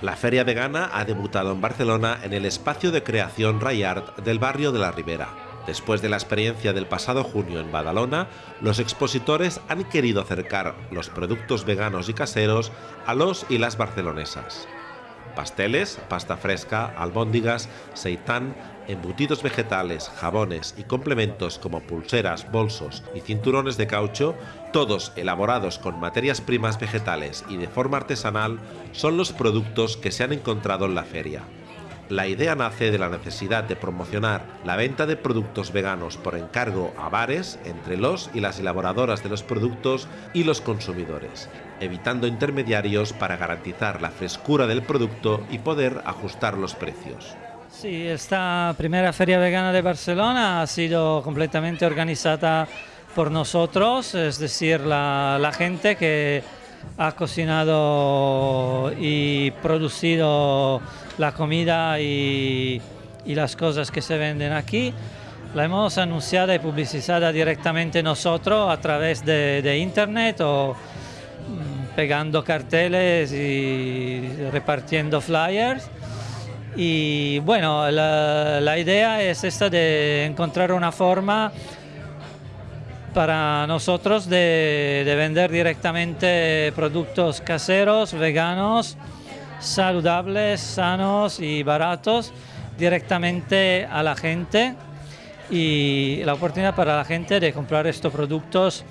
La feria vegana ha debutado en Barcelona en el espacio de creación Rayart del barrio de la Ribera. Después de la experiencia del pasado junio en Badalona, los expositores han querido acercar los productos veganos y caseros a los y las barcelonesas. Pasteles, pasta fresca, albóndigas, seitán, embutidos vegetales, jabones y complementos como pulseras, bolsos y cinturones de caucho, todos elaborados con materias primas vegetales y de forma artesanal, son los productos que se han encontrado en la feria. La idea nace de la necesidad de promocionar la venta de productos veganos por encargo a bares entre los y las elaboradoras de los productos y los consumidores, evitando intermediarios para garantizar la frescura del producto y poder ajustar los precios. Sí, esta primera feria vegana de Barcelona ha sido completamente organizada por nosotros, es decir, la, gente que ha cocinado y producido la comida y, las cosas que se venden aquí. La hemos anunciada y publicizada directamente nosotros a través de internet o mm, pegando carteles y repartiendo flyers y bueno, la, idea es esta de encontrar una forma para nosotros de, vender directamente productos caseros, veganos, saludables, sanos y baratos directamente a la gente y la oportunidad para la gente de comprar estos productos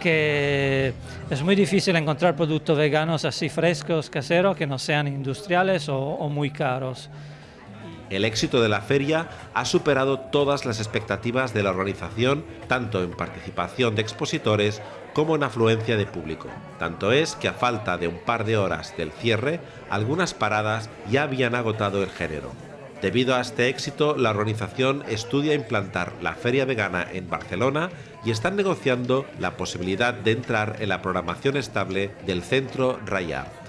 que es muy difícil encontrar productos veganos así frescos, caseros, que no sean industriales o, muy caros. El éxito de la feria ha superado todas las expectativas de la organización, tanto en participación de expositores como en afluencia de público. Tanto es que a falta de un par de horas del cierre, algunas paradas ya habían agotado el género. Debido a este éxito, la organización estudia implantar la feria vegana en Barcelona y están negociando la posibilidad de entrar en la programación estable del centro Rayard.